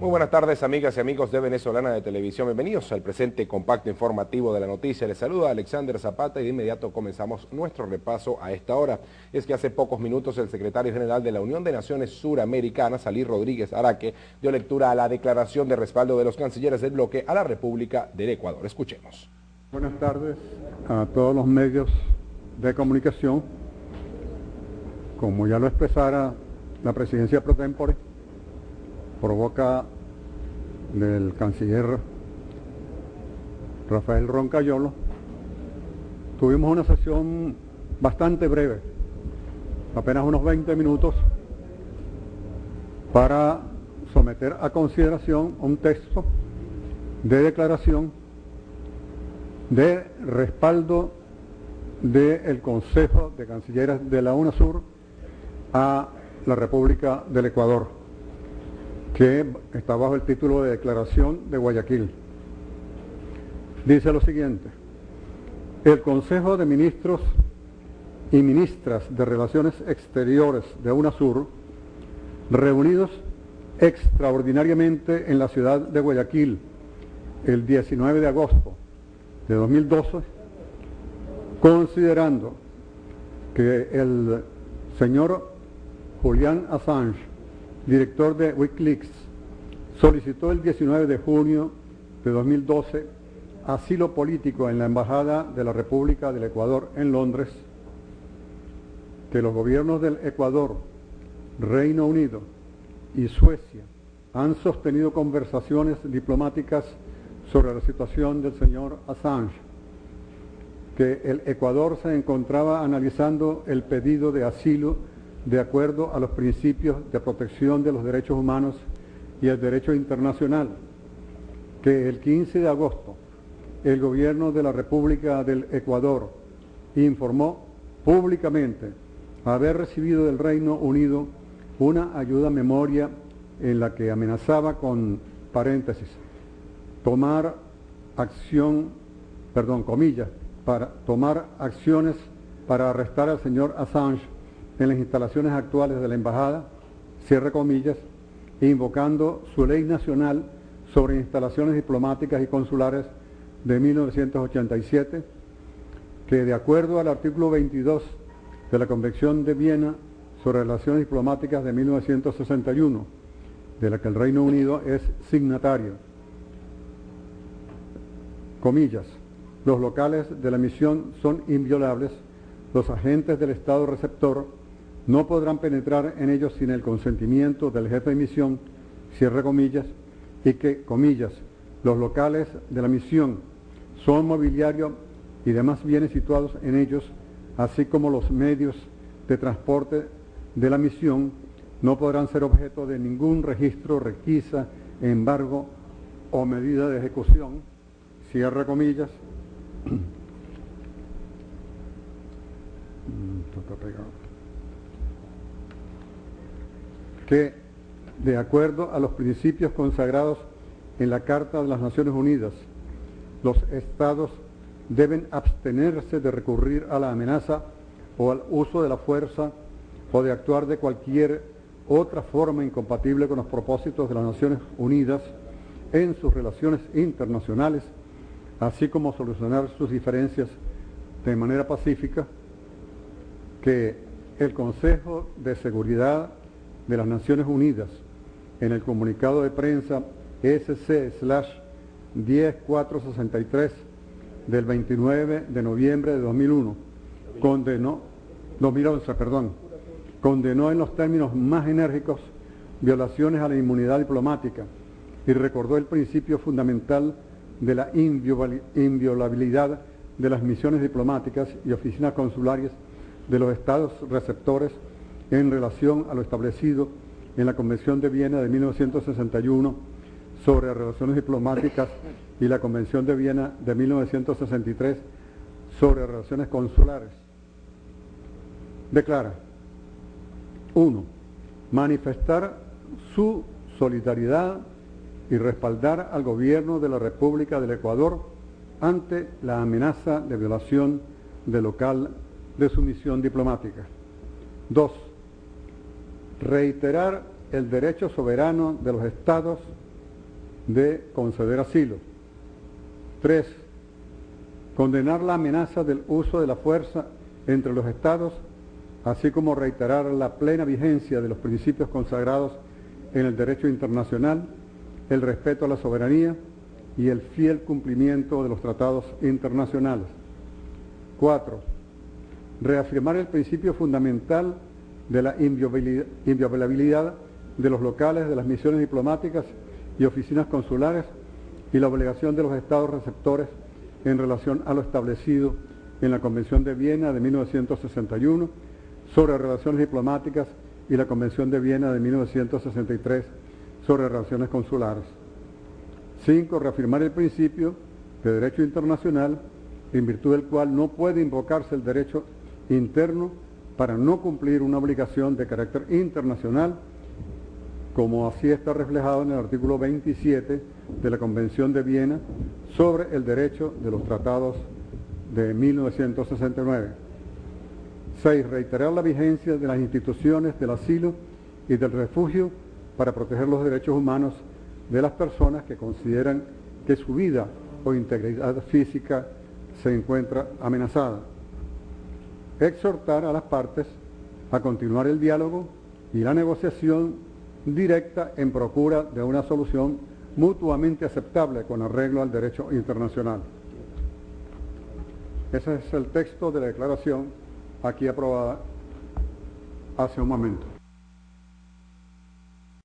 Muy buenas tardes amigas y amigos de Venezolana de Televisión. Bienvenidos al presente compacto informativo de la noticia. Les saluda Alexander Zapata y de inmediato comenzamos nuestro repaso a esta hora. Es que hace pocos minutos el secretario general de la Unión de Naciones Suramericanas, Salí Rodríguez Araque, dio lectura a la declaración de respaldo de los cancilleres del bloque a la República del Ecuador. Escuchemos. Buenas tardes a todos los medios de comunicación. Como ya lo expresara la presidencia pro tempore, provoca del canciller Rafael Roncayolo, tuvimos una sesión bastante breve, apenas unos 20 minutos, para someter a consideración un texto de declaración de respaldo del Consejo de Cancilleres de la UNASUR a la República del Ecuador que está bajo el título de Declaración de Guayaquil. Dice lo siguiente, el Consejo de Ministros y Ministras de Relaciones Exteriores de UNASUR, reunidos extraordinariamente en la ciudad de Guayaquil el 19 de agosto de 2012, considerando que el señor Julián Assange director de Wikileaks, solicitó el 19 de junio de 2012 asilo político en la Embajada de la República del Ecuador en Londres, que los gobiernos del Ecuador, Reino Unido y Suecia han sostenido conversaciones diplomáticas sobre la situación del señor Assange, que el Ecuador se encontraba analizando el pedido de asilo de acuerdo a los principios de protección de los derechos humanos y el derecho internacional, que el 15 de agosto el gobierno de la República del Ecuador informó públicamente haber recibido del Reino Unido una ayuda memoria en la que amenazaba con paréntesis tomar acción, perdón, comillas, para tomar acciones para arrestar al señor Assange en las instalaciones actuales de la Embajada, cierre comillas, invocando su ley nacional sobre instalaciones diplomáticas y consulares de 1987, que de acuerdo al artículo 22 de la Convención de Viena sobre relaciones diplomáticas de 1961, de la que el Reino Unido es signatario, comillas, los locales de la misión son inviolables, los agentes del Estado receptor no podrán penetrar en ellos sin el consentimiento del jefe de misión, cierre comillas, y que, comillas, los locales de la misión son mobiliario y demás bienes situados en ellos, así como los medios de transporte de la misión, no podrán ser objeto de ningún registro, requisa, embargo o medida de ejecución, cierre comillas. Que, de acuerdo a los principios consagrados en la Carta de las Naciones Unidas, los estados deben abstenerse de recurrir a la amenaza o al uso de la fuerza o de actuar de cualquier otra forma incompatible con los propósitos de las Naciones Unidas en sus relaciones internacionales, así como solucionar sus diferencias de manera pacífica, que el Consejo de Seguridad de las Naciones Unidas en el comunicado de prensa SC-10463 del 29 de noviembre de 2001, condenó, 2011, perdón, condenó en los términos más enérgicos violaciones a la inmunidad diplomática y recordó el principio fundamental de la inviolabilidad de las misiones diplomáticas y oficinas consulares de los estados receptores en relación a lo establecido en la Convención de Viena de 1961 sobre relaciones diplomáticas y la Convención de Viena de 1963 sobre relaciones consulares. Declara, 1. Manifestar su solidaridad y respaldar al gobierno de la República del Ecuador ante la amenaza de violación de local de su misión diplomática. 2 reiterar el derecho soberano de los estados de conceder asilo. Tres, condenar la amenaza del uso de la fuerza entre los estados, así como reiterar la plena vigencia de los principios consagrados en el derecho internacional, el respeto a la soberanía y el fiel cumplimiento de los tratados internacionales. Cuatro, reafirmar el principio fundamental de la inviolabilidad de los locales de las misiones diplomáticas y oficinas consulares y la obligación de los estados receptores en relación a lo establecido en la Convención de Viena de 1961 sobre relaciones diplomáticas y la Convención de Viena de 1963 sobre relaciones consulares. Cinco, reafirmar el principio de derecho internacional en virtud del cual no puede invocarse el derecho interno para no cumplir una obligación de carácter internacional, como así está reflejado en el artículo 27 de la Convención de Viena sobre el derecho de los tratados de 1969. 6. Reiterar la vigencia de las instituciones del asilo y del refugio para proteger los derechos humanos de las personas que consideran que su vida o integridad física se encuentra amenazada. Exhortar a las partes a continuar el diálogo y la negociación directa en procura de una solución mutuamente aceptable con arreglo al derecho internacional. Ese es el texto de la declaración aquí aprobada hace un momento.